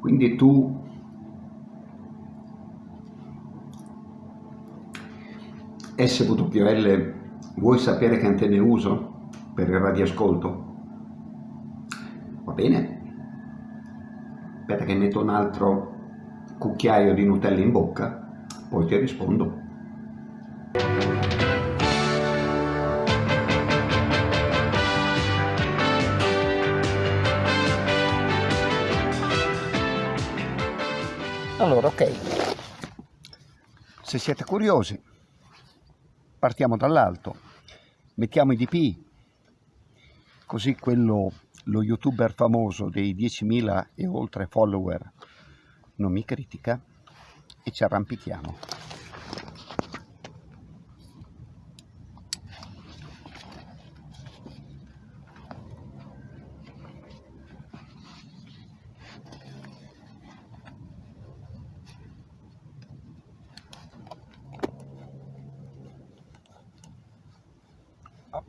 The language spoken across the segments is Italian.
quindi tu SWL vuoi sapere che antenne uso per il radioascolto? Va bene? Aspetta che metto un altro cucchiaio di Nutella in bocca, poi ti rispondo. Allora, ok, se siete curiosi, partiamo dall'alto, mettiamo i DP, così quello, lo youtuber famoso dei 10.000 e oltre follower non mi critica e ci arrampichiamo.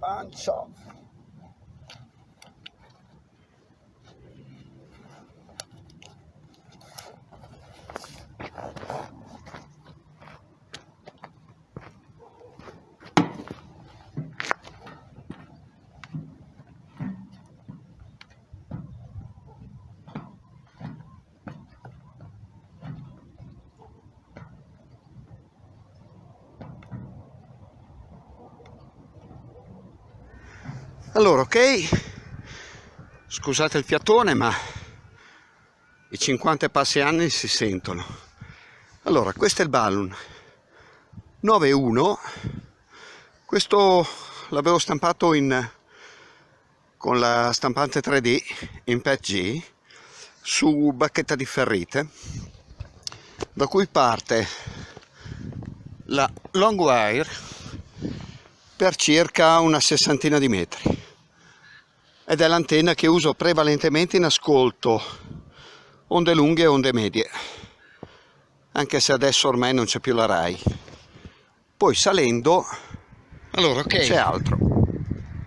A pancia Allora, ok, scusate il fiatone, ma i 50 passi anni si sentono. Allora, questo è il balloon 9.1, questo l'avevo stampato in, con la stampante 3D in PETG su bacchetta di ferrite, da cui parte la long wire per circa una sessantina di metri ed è l'antenna che uso prevalentemente in ascolto. Onde lunghe e onde medie. Anche se adesso ormai non c'è più la RAI. Poi salendo allora okay. c'è altro.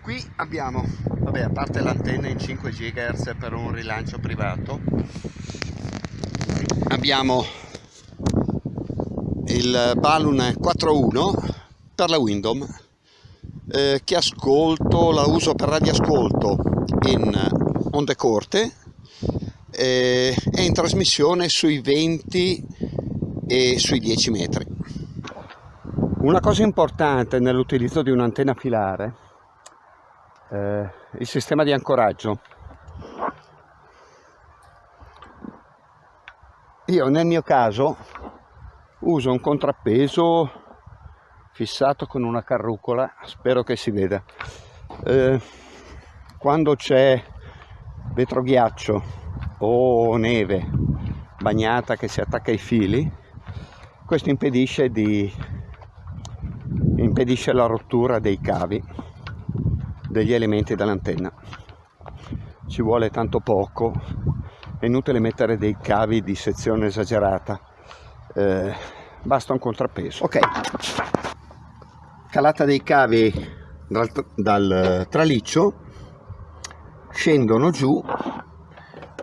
Qui abbiamo vabbè a parte l'antenna in 5 GHz per un rilancio privato abbiamo il balloon 4.1 per la Windom eh, che ascolto, la uso per radioascolto in onde corte eh, e in trasmissione sui 20 e sui 10 metri. Una cosa importante nell'utilizzo di un'antenna filare eh, il sistema di ancoraggio. Io nel mio caso uso un contrappeso fissato con una carrucola, spero che si veda. Eh, quando c'è vetroghiaccio o neve bagnata che si attacca ai fili questo impedisce, di, impedisce la rottura dei cavi degli elementi dell'antenna. Ci vuole tanto poco è inutile mettere dei cavi di sezione esagerata. Eh, basta un contrappeso. Ok calata dei cavi dal, dal traliccio scendono giù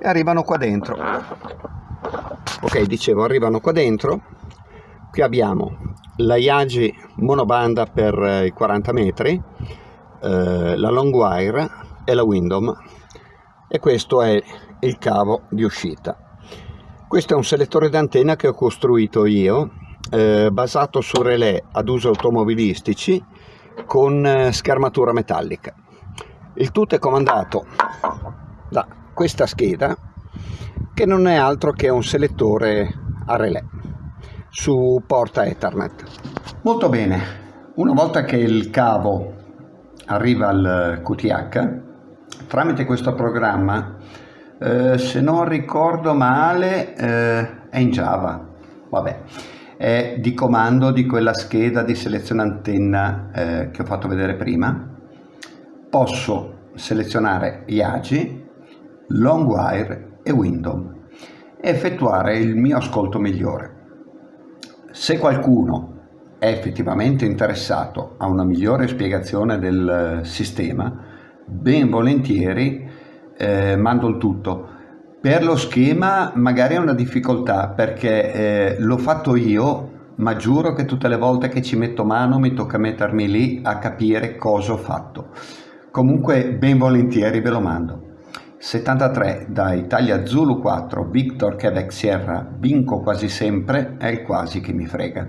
e arrivano qua dentro. Ok dicevo arrivano qua dentro. Qui abbiamo la Yagi monobanda per eh, i 40 metri eh, la long wire e la Windom. E questo è il cavo di uscita. Questo è un selettore d'antenna che ho costruito io eh, basato su relè ad uso automobilistici con eh, schermatura metallica. Il tutto è comandato da questa scheda che non è altro che un selettore a relè su porta Ethernet. Molto bene, una volta che il cavo arriva al QTH, tramite questo programma, eh, se non ricordo male, eh, è in Java, vabbè, è di comando di quella scheda di selezione antenna eh, che ho fatto vedere prima, posso selezionare Yagi, Longwire e Windom e effettuare il mio ascolto migliore. Se qualcuno è effettivamente interessato a una migliore spiegazione del sistema, ben volentieri eh, mando il tutto. Per lo schema magari è una difficoltà perché eh, l'ho fatto io, ma giuro che tutte le volte che ci metto mano mi tocca mettermi lì a capire cosa ho fatto. Comunque ben volentieri ve lo mando. 73 da Italia Zulu 4, Victor Quebec Sierra, vinco quasi sempre, è il quasi che mi frega.